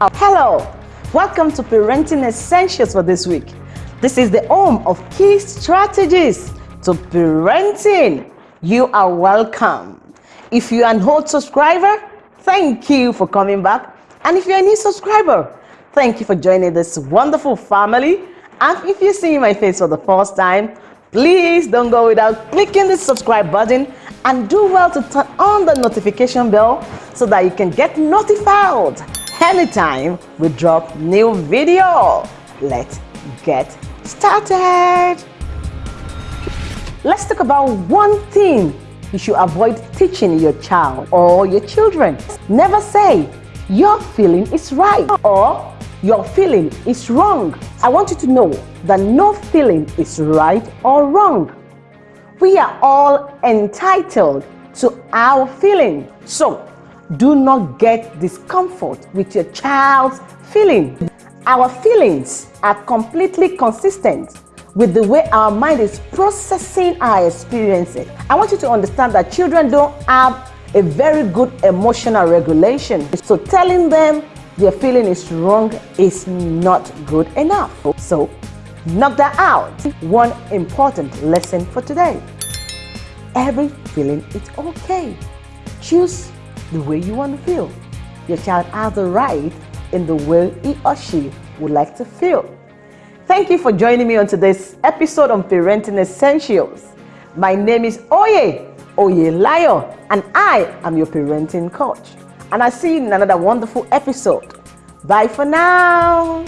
Oh, hello, welcome to Parenting Essentials for this week. This is the home of key strategies to parenting. You are welcome. If you're an old subscriber, thank you for coming back. And if you're a new subscriber, thank you for joining this wonderful family. And if you're seeing my face for the first time, please don't go without clicking the subscribe button and do well to turn on the notification bell so that you can get notified anytime we drop new video. Let's get started. Let's talk about one thing you should avoid teaching your child or your children. Never say your feeling is right or your feeling is wrong. I want you to know that no feeling is right or wrong. We are all entitled to our feeling. So do not get discomfort with your child's feeling. Our feelings are completely consistent with the way our mind is processing our experiences. I want you to understand that children don't have a very good emotional regulation. So telling them their feeling is wrong is not good enough. So knock that out. One important lesson for today. Every feeling is okay. Choose the way you want to feel. Your child has a right in the way he or she would like to feel. Thank you for joining me on today's episode on Parenting Essentials. My name is Oye, Oye Layo, and I am your parenting coach. And I see you in another wonderful episode. Bye for now.